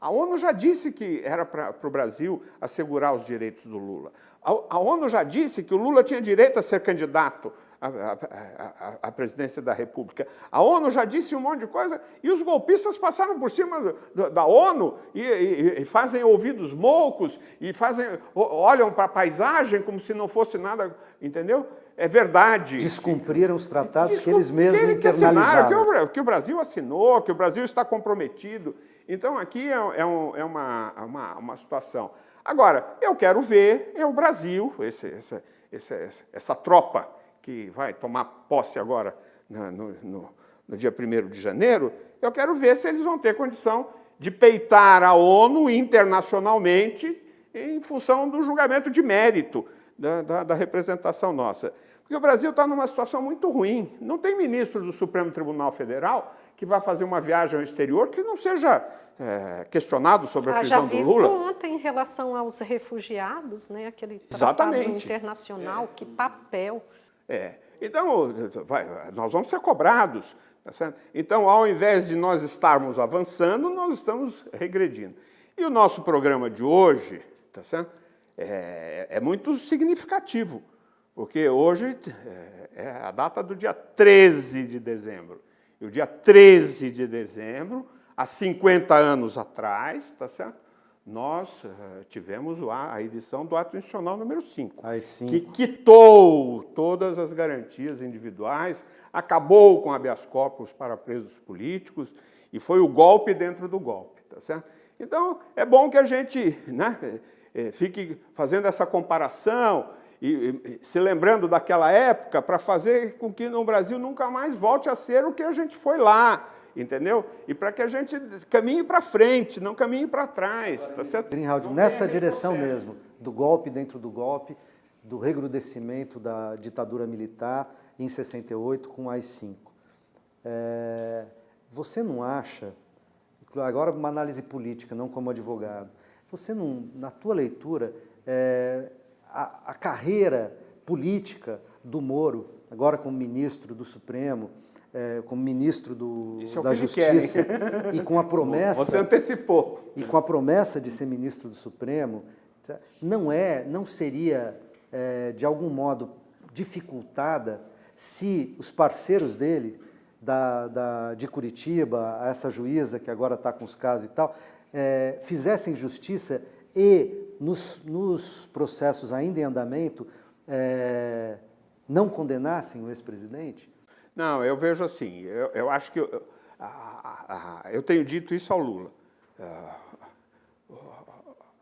a ONU já disse que era para o Brasil assegurar os direitos do Lula. A, a, ONU já disse que o Lula tinha direito a ser candidato à, à, à, presidência da República. A ONU já disse um monte de coisa e os golpistas passaram por cima do, do, da ONU e, e, e, fazem ouvidos moucos e fazem, olham para a paisagem como se não fosse nada, entendeu? É verdade. Descumpriram os tratados que eles mesmos que internalizaram. Que o, que o Brasil assinou, que o Brasil está comprometido. Então, aqui é, é, um, é uma, uma, uma, situação. Agora, eu quero ver é o Brasil, esse, essa, essa, essa tropa que vai tomar posse agora no, no, no dia 1 de janeiro, eu quero ver se eles vão ter condição de peitar a ONU internacionalmente em função do julgamento de mérito da, da, da representação nossa. Porque o Brasil está numa situação muito ruim. Não tem ministro do Supremo Tribunal Federal que vai fazer uma viagem ao exterior que não seja é, questionado sobre a prisão do Lula. Já ontem em relação aos refugiados, né, aquele Exatamente. internacional, é. que papel. É. Então, vai, nós vamos ser cobrados. Tá certo? Então, ao invés de nós estarmos avançando, nós estamos regredindo. E o nosso programa de hoje tá certo? É, é muito significativo, porque hoje é, é a data do dia 13 de dezembro. E o dia 13 de dezembro, há 50 anos atrás, tá certo? nós uh, tivemos a edição do ato institucional número 5, que quitou todas as garantias individuais, acabou com habeas corpus para presos políticos, e foi o golpe dentro do golpe. Tá certo? Então, é bom que a gente né, eh, fique fazendo essa comparação, e, e, se lembrando daquela época para fazer com que no Brasil nunca mais volte a ser o que a gente foi lá, entendeu? E para que a gente caminhe para frente, não caminhe para trás, tá certo? Greenhalgh, nessa direção mesmo, do golpe dentro do golpe, do recrudescimento da ditadura militar em 68 com AI-5. É, você não acha, agora uma análise política, não como advogado, você não, na tua leitura, é, a, a carreira política do Moro, agora como ministro do Supremo, é, como ministro do, é da Justiça quer, *laughs* e com a promessa você antecipou. e com a promessa de ser ministro do Supremo não é não seria é, de algum modo dificultada se os parceiros dele da, da, de Curitiba essa juíza que agora está com os casos e tal é, fizessem justiça e nos, nos processos ainda em andamento, é, não condenassem o ex-presidente? Não, eu vejo assim, eu, eu acho que eu, eu tenho dito isso ao Lula.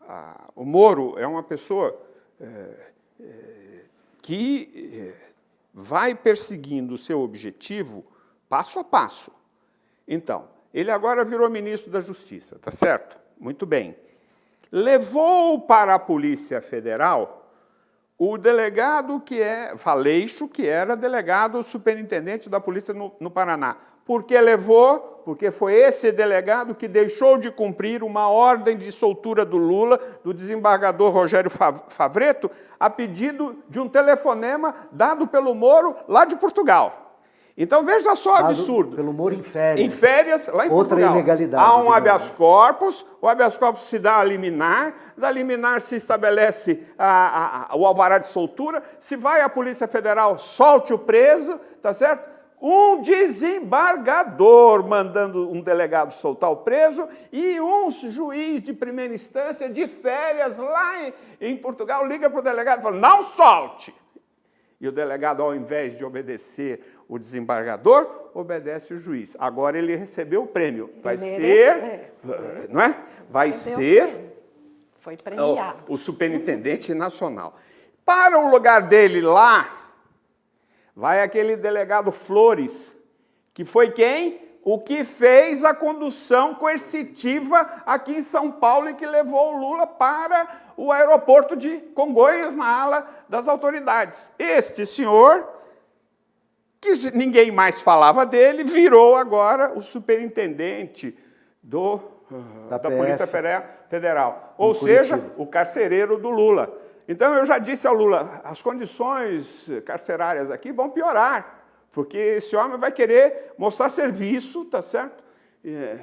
A, o Moro é uma pessoa é, é, que é, vai perseguindo o seu objetivo passo a passo. Então, ele agora virou ministro da Justiça, tá certo? Muito bem. Levou para a Polícia Federal o delegado que é, Valeixo, que era delegado superintendente da polícia no, no Paraná. Por que levou? Porque foi esse delegado que deixou de cumprir uma ordem de soltura do Lula, do desembargador Rogério Favreto, a pedido de um telefonema dado pelo Moro lá de Portugal. Então veja só o absurdo. Pelo Moro em férias. Em férias, lá em Outra Portugal. ilegalidade. Há um habeas corpus, o habeas corpus se dá a liminar, da liminar se estabelece a, a, o alvará de soltura, se vai à Polícia Federal, solte o preso, tá certo? um desembargador mandando um delegado soltar o preso e um juiz de primeira instância de férias lá em, em Portugal liga para o delegado e fala, não solte. E o delegado, ao invés de obedecer o desembargador, obedece o juiz. Agora ele recebeu o prêmio. Vai ser, não é? Vai ser Foi premiado. o, o superintendente nacional. Para o lugar dele lá, vai aquele delegado Flores, que foi quem? O que fez a condução coercitiva aqui em São Paulo e que levou o Lula para o aeroporto de Congonhas, na ala das autoridades. Este senhor, que ninguém mais falava dele, virou agora o superintendente do, da, da Polícia Federal. Ou seja, o carcereiro do Lula. Então eu já disse ao Lula, as condições carcerárias aqui vão piorar, porque esse homem vai querer mostrar serviço, tá certo? É,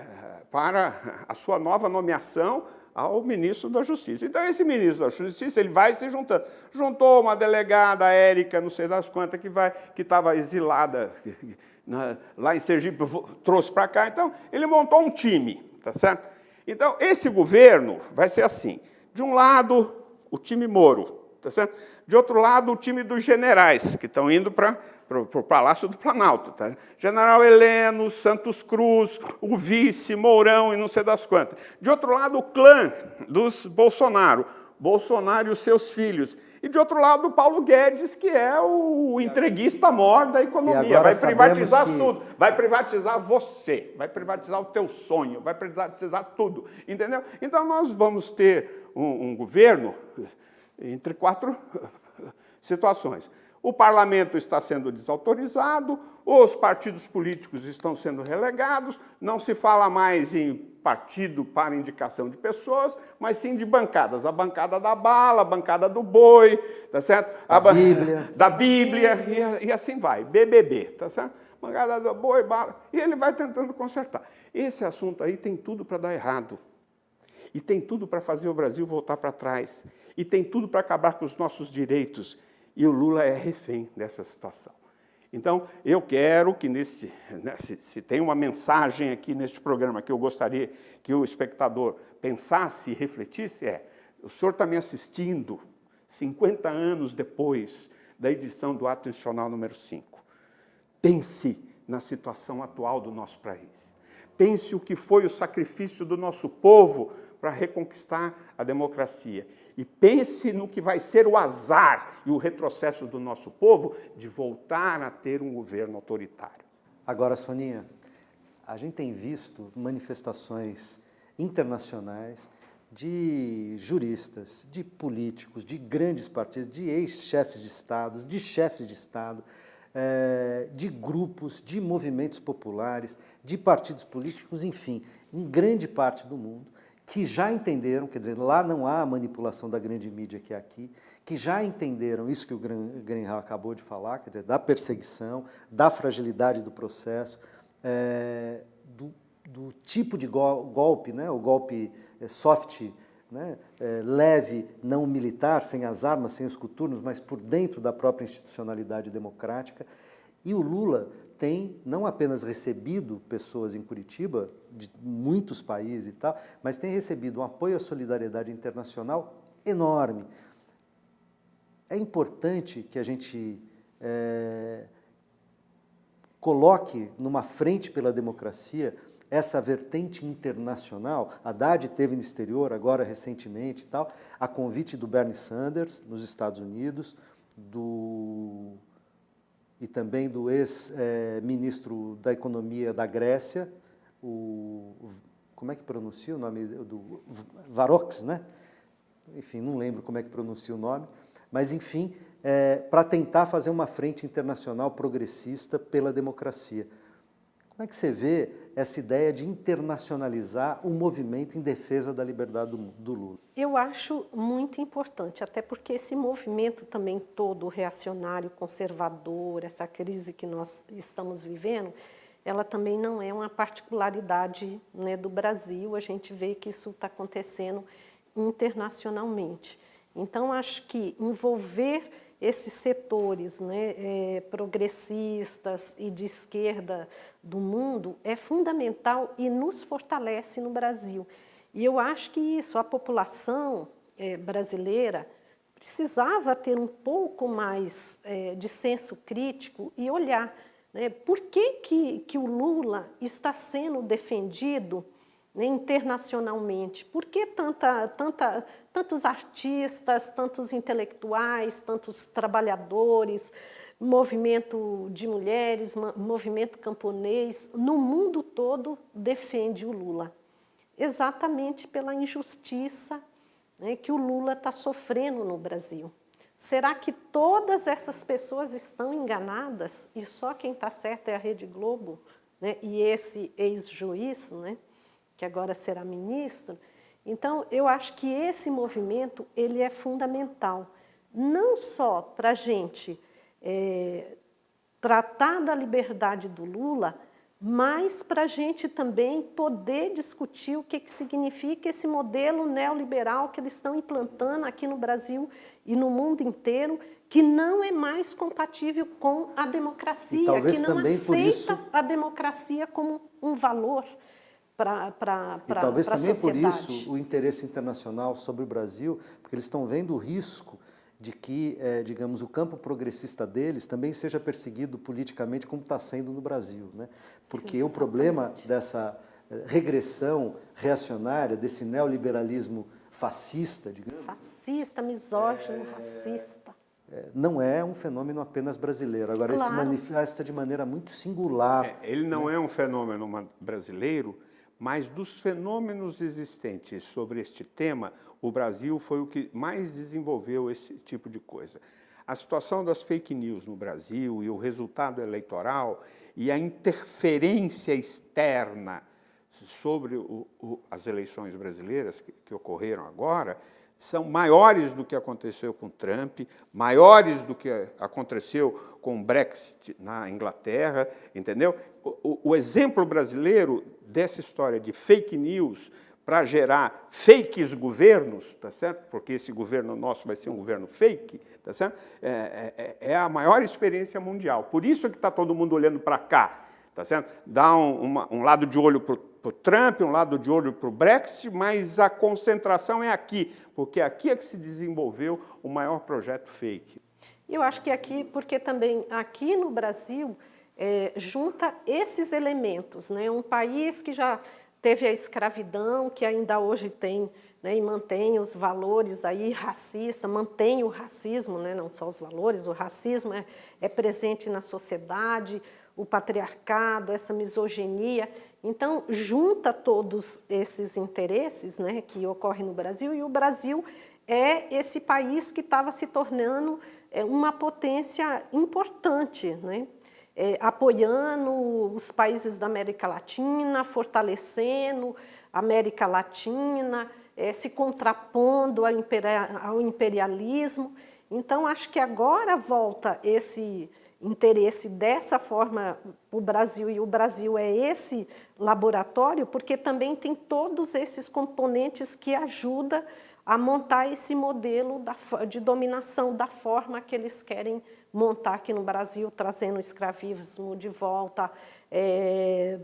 para a sua nova nomeação ao ministro da Justiça. Então esse ministro da Justiça ele vai se juntando. Juntou uma delegada, Érica, não sei das quantas, que vai, que estava exilada *laughs* na, lá em Sergipe, trouxe para cá. Então ele montou um time, tá certo? Então esse governo vai ser assim. De um lado o time Moro, tá certo? De outro lado, o time dos generais, que estão indo para o Palácio do Planalto. Tá? General Heleno, Santos Cruz, o vice, Mourão e não sei das quantas. De outro lado, o clã dos Bolsonaro, Bolsonaro e os seus filhos. E de outro lado, o Paulo Guedes, que é o entreguista maior da economia. Vai privatizar que... tudo. Vai privatizar você, vai privatizar o teu sonho, vai privatizar tudo. Entendeu? Então nós vamos ter um, um governo entre quatro *laughs* situações. O parlamento está sendo desautorizado, os partidos políticos estão sendo relegados, não se fala mais em partido para indicação de pessoas, mas sim de bancadas. A bancada da bala, a bancada do boi, tá certo? A da Bíblia. *laughs* Da Bíblia, e, e, assim vai, BBB, tá certo? Bancada do boi, bala, e ele vai tentando consertar. Esse assunto aí tem tudo para dar errado. E tem tudo para fazer o Brasil voltar para trás. E tem tudo para acabar com os nossos direitos e o Lula é refém dessa situação. Então, eu quero que, nesse, né, se, se, tem uma mensagem aqui neste programa que eu gostaria que o espectador pensasse e refletisse, é, o senhor está me assistindo 50 anos depois da edição do Ato Institucional número 5. Pense na situação atual do nosso país. Pense o que foi o sacrifício do nosso povo para reconquistar a democracia. E pense no que vai ser o azar e o retrocesso do nosso povo de voltar a ter um governo autoritário. Agora, Soninha, a gente tem visto manifestações internacionais de juristas, de políticos, de grandes partidos, de ex-chefes de Estado, de chefes de Estado, eh, de grupos, de movimentos populares, de partidos políticos, enfim, em grande parte do mundo, que já entenderam, quer dizer, lá não há manipulação da grande mídia que é aqui, que já entenderam isso que o Greenhal acabou de falar, quer dizer, da perseguição, da fragilidade do processo, é, do, do, tipo de golpe, né, o golpe é, soft, né, é, leve, não militar, sem as armas, sem os coturnos, mas por dentro da própria institucionalidade democrática. E o Lula tem não apenas recebido pessoas em Curitiba, de muitos países e tal, mas tem recebido um apoio à solidariedade internacional enorme. É importante que a gente é, coloque numa frente pela democracia essa vertente internacional. Haddad teve no exterior, agora recentemente e tal, a convite do Bernie Sanders, nos Estados Unidos, do e também do ex-ministro da Economia da Grécia, o, como é que pronuncia o nome do Varox, né? Enfim, não lembro como é que pronuncia o nome, mas enfim, é, para tentar fazer uma frente internacional progressista pela democracia. Como é que você vê essa ideia de internacionalizar o movimento em defesa da liberdade do, do, Lula? Eu acho muito importante, até porque esse movimento também todo reacionário, conservador, essa crise que nós estamos vivendo, ela também não é uma particularidade né, do Brasil, a gente vê que isso está acontecendo internacionalmente. Então, acho que envolver esses setores né, é, progressistas e de esquerda do mundo é fundamental e nos fortalece no Brasil. E eu acho que isso, a população é, brasileira precisava ter um pouco mais é, de senso crítico e olhar né, por que, que, que o Lula está sendo defendido né, internacionalmente. Por que tanta, tanta, tantos artistas, tantos intelectuais, tantos trabalhadores, movimento de mulheres, movimento camponês, no mundo todo defende o Lula? Exatamente pela injustiça né, que o Lula está sofrendo no Brasil. Será que todas essas pessoas estão enganadas e só quem está certo é a Rede Globo né, e esse ex-juiz? Né? que agora será ministro. Então, eu acho que esse movimento ele é fundamental, não só para a gente é, tratar da liberdade do Lula, mas para a gente também poder discutir o que, que significa esse modelo neoliberal que eles estão implantando aqui no Brasil e no mundo inteiro, que não é mais compatível com a democracia, que não aceita isso... a democracia como um valor para a E talvez também por isso o interesse internacional sobre o Brasil, porque eles estão vendo o risco de que, é, digamos, o campo progressista deles também seja perseguido politicamente como está sendo no Brasil. Né? Porque Exatamente. o problema dessa eh, regressão reacionária, desse neoliberalismo fascista, digamos... Fascista, misógino, é... racista. É, não é um fenômeno apenas brasileiro. Agora, claro. ele se manifesta de maneira muito singular. É, ele não né? é um fenômeno brasileiro, mas dos fenômenos existentes sobre este tema, o Brasil foi o que mais desenvolveu esse tipo de coisa. A situação das fake news no Brasil e o resultado eleitoral e a interferência externa sobre o, o, as eleições brasileiras que, que ocorreram agora são maiores do que aconteceu com Trump, maiores do que aconteceu com o Brexit na Inglaterra, entendeu? O, o exemplo brasileiro dessa história de fake news para gerar fakes governos, tá certo? Porque esse governo nosso vai ser um governo fake, tá certo? É, é, é a maior experiência mundial. Por isso que está todo mundo olhando para cá, tá certo? Dá um, uma, um lado de olho para o Trump, um lado de olho para o Brexit, mas a concentração é aqui, porque aqui é que se desenvolveu o maior projeto fake. Eu acho que aqui, porque também aqui no Brasil é, junta esses elementos, né? um país que já teve a escravidão, que ainda hoje tem né, e mantém os valores aí racista, mantém o racismo, né, não só os valores, o racismo é, é presente na sociedade, o patriarcado, essa misoginia. Então, junta todos esses interesses né, que ocorrem no Brasil e o Brasil é esse país que estava se tornando é, uma potência importante, né? É, apoiando os países da América Latina, fortalecendo a América Latina, é, se contrapondo ao imperialismo. Então, acho que agora volta esse interesse dessa forma o Brasil, e o Brasil é esse laboratório, porque também tem todos esses componentes que ajudam a montar esse modelo de dominação da forma que eles querem montar aqui no Brasil, trazendo o escravismo de volta, é,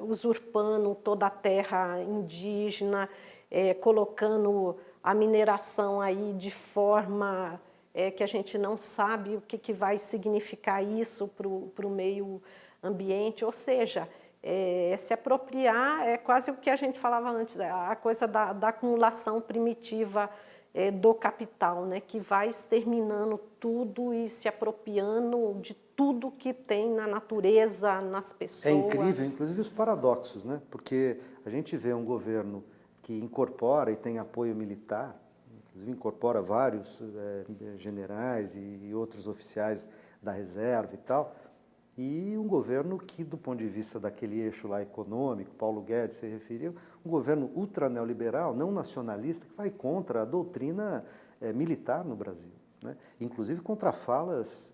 usurpando toda a terra indígena, é, colocando a mineração aí de forma é, que a gente não sabe o que, que vai significar isso para o meio ambiente, ou seja, é, se apropriar é quase o que a gente falava antes, a coisa da, da acumulação primitiva é, do capital, né, que vai exterminando tudo e se apropriando de tudo que tem na natureza, nas pessoas. É incrível, inclusive os paradoxos, né? Porque a gente vê um governo que incorpora e tem apoio militar, inclusive incorpora vários é, generais e, e outros oficiais da reserva e tal, e um governo que, do ponto de vista daquele eixo lá econômico, Paulo Guedes se referiu, um governo ultra neoliberal, não nacionalista, que vai contra a doutrina é, militar no Brasil. Né? Inclusive contra falas,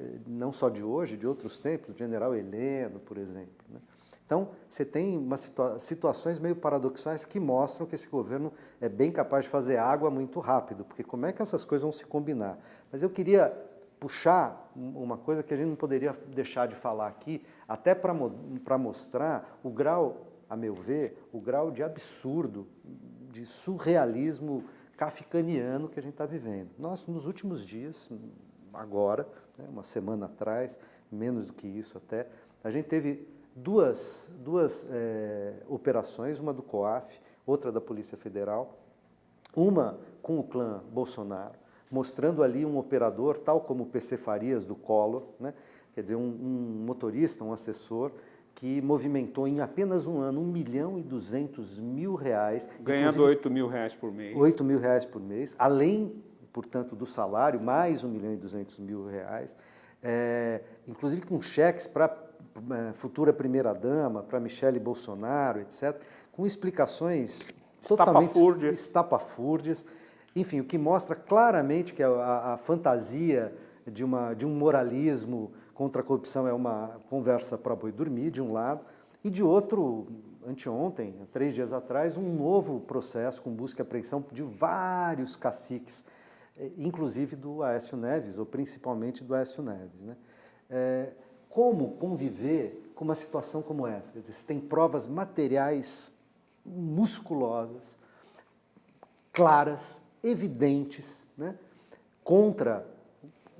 é, não só de hoje, de outros tempos, do general Heleno, por exemplo. Né? Então, você tem umas situa situações meio paradoxais que mostram que esse governo é bem capaz de fazer água muito rápido, porque como é que essas coisas vão se combinar? Mas eu queria puxar uma coisa que a gente não poderia deixar de falar aqui, até para mostrar o grau, a meu ver, o grau de absurdo, de surrealismo kafkaniano que a gente está vivendo. Nós, nos últimos dias, agora, né, uma semana atrás, menos do que isso até, a gente teve duas, duas é, operações, uma do COAF, outra da Polícia Federal, uma com o clã Bolsonaro, mostrando ali um operador, tal como o PC Farias do Collor, né? quer dizer, um, um, motorista, um assessor, que movimentou em apenas um ano 1 milhão e 200 mil reais. Ganhando 8 mil reais por mês. 8 mil reais por mês, além, portanto, do salário, mais 1 milhão e 200 mil reais, é, inclusive com cheques para é, futura primeira-dama, para Michele Bolsonaro, etc., com explicações totalmente estapafúrdias. Enfim, o que mostra claramente que a, a fantasia de, uma, de um moralismo contra a corrupção é uma conversa para boi dormir, de um lado, e de outro, anteontem, três dias atrás, um novo processo com busca e apreensão de vários caciques, eh, inclusive do Aécio Neves, ou principalmente do Aécio Neves. Né? É, como conviver com uma situação como essa? Quer dizer, você tem provas materiais musculosas, claras, evidentes né, contra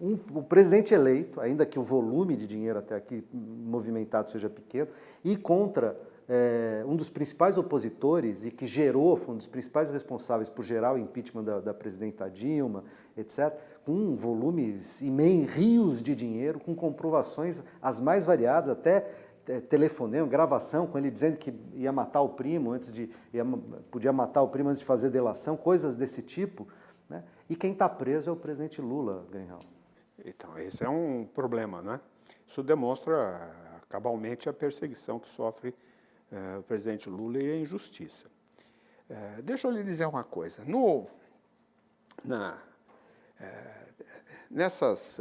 um, o presidente eleito, ainda que o volume de dinheiro até aqui movimentado seja pequeno, e contra é, um dos principais opositores e que gerou, foi um dos principais responsáveis por gerar o impeachment da, da presidenta Dilma, etc., com volumes imensos, rios de dinheiro, com comprovações as mais variadas, até telefonema, gravação com ele dizendo que ia matar o primo antes de ia, podia matar o primo antes de fazer delação, coisas desse tipo. Né? E quem está preso é o presidente Lula, Grenhal. Então, esse é um problema, né? Isso demonstra cabalmente a perseguição que sofre é, o presidente Lula e a injustiça. É, deixa eu lhe dizer uma coisa. No, na, é, nessas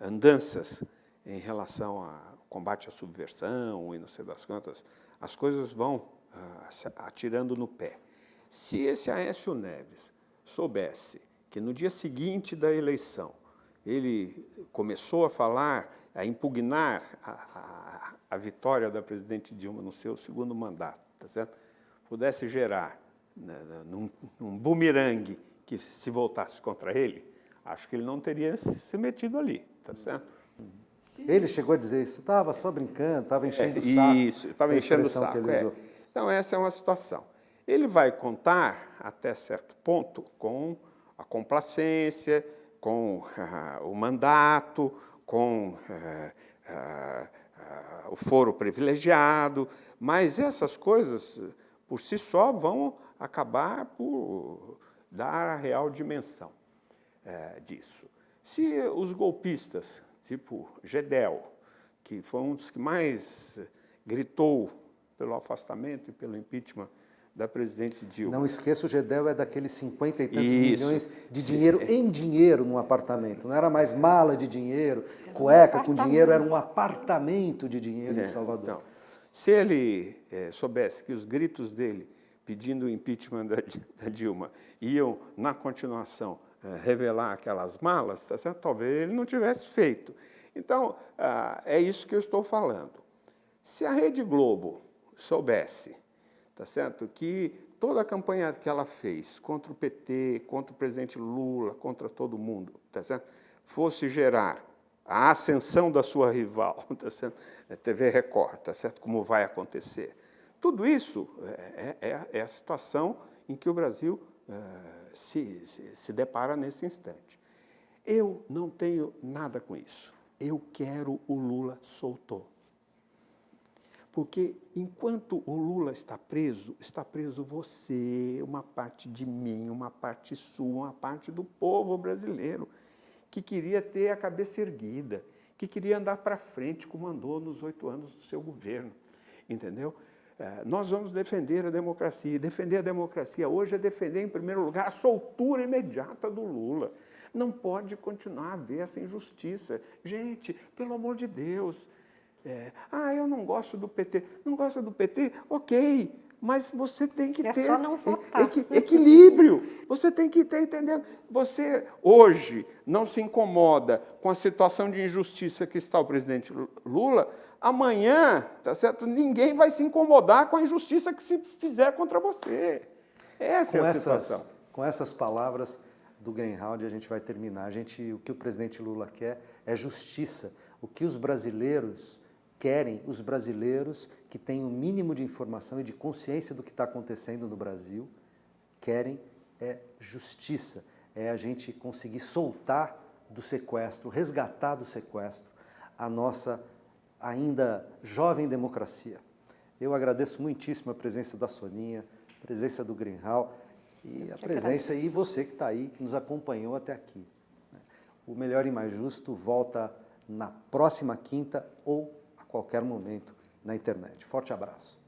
andanças em relação a combate à subversão e não sei das quantas, as coisas vão ah, atirando no pé. Se esse Aécio Neves soubesse que no dia seguinte da eleição ele começou a falar, a impugnar a, a, a vitória da presidente Dilma no seu segundo mandato, tá certo? pudesse gerar né, num, num bumerangue que se voltasse contra ele, acho que ele não teria se metido ali, tá certo? Ele chegou a dizer isso, estava só brincando, estava enchendo é, o saco. Isso, estava enchendo o saco. É. Então, essa é uma situação. Ele vai contar, até certo ponto, com a complacência, com uh, *laughs* o mandato, com uh, uh, o foro privilegiado, mas essas coisas, por si só, vão acabar por dar a real dimensão eh, disso. Se os golpistas tipo Gedel, que foi um dos que mais gritou pelo afastamento e pelo impeachment da presidente Dilma. Não esqueça, o Gedel é daqueles 50 e tantos Isso. milhões de dinheiro é. em dinheiro num apartamento. Não era mais mala de dinheiro, cueca um com dinheiro, era um apartamento de dinheiro é, em Salvador. Então, se ele é, soubesse que os gritos dele pedindo o impeachment da, *laughs* da Dilma iam, na continuação, revelar aquelas malas, tá certo? talvez ele não tivesse feito. Então, ah, é isso que eu estou falando. Se a Rede Globo soubesse, tá certo, que toda a campanha que ela fez contra o PT, contra o presidente Lula, contra todo mundo, tá certo, fosse gerar a ascensão da sua rival, *laughs* tá certo, a TV Record, tá certo, como vai acontecer. Tudo isso é, é, é a situação em que o Brasil é, se, se, se depara nesse instante. Eu não tenho nada com isso. eu quero o Lula solto. Porque enquanto o Lula está preso, está preso você, uma parte de mim, uma parte sua, uma parte do povo brasileiro, que queria ter a cabeça erguida, que queria andar para frente, como andou nos oito anos do seu governo. Entendeu? É, nós vamos defender a democracia. Defender a democracia hoje é defender, em primeiro lugar, a soltura imediata do Lula. Não pode continuar a haver essa injustiça. Gente, pelo amor de Deus, é, ah, eu não gosto do PT. Não gosta do PT? Ok, mas você tem que é ter só não votar. equi equilíbrio. Você tem que ter, entendendo? Você hoje não se incomoda com a situação de injustiça que está o presidente Lula, amanhã, tá certo? Ninguém vai se incomodar com a injustiça que se fizer contra você. Essa com é a essas, situação. Com essas palavras do Greenhound, a gente vai terminar. A gente, o que o presidente Lula quer é justiça. O que os brasileiros querem os brasileiros que têm o um mínimo de informação e de consciência do que está acontecendo no Brasil, querem é justiça, é a gente conseguir soltar do sequestro, resgatar do sequestro a nossa ainda jovem democracia. Eu agradeço muitíssimo a presença da Soninha, a presença do Greenhal e a presença e você que está aí, que nos acompanhou até aqui. O Melhor e Mais Justo volta na próxima quinta ou qualquer momento na internet. Forte abraço.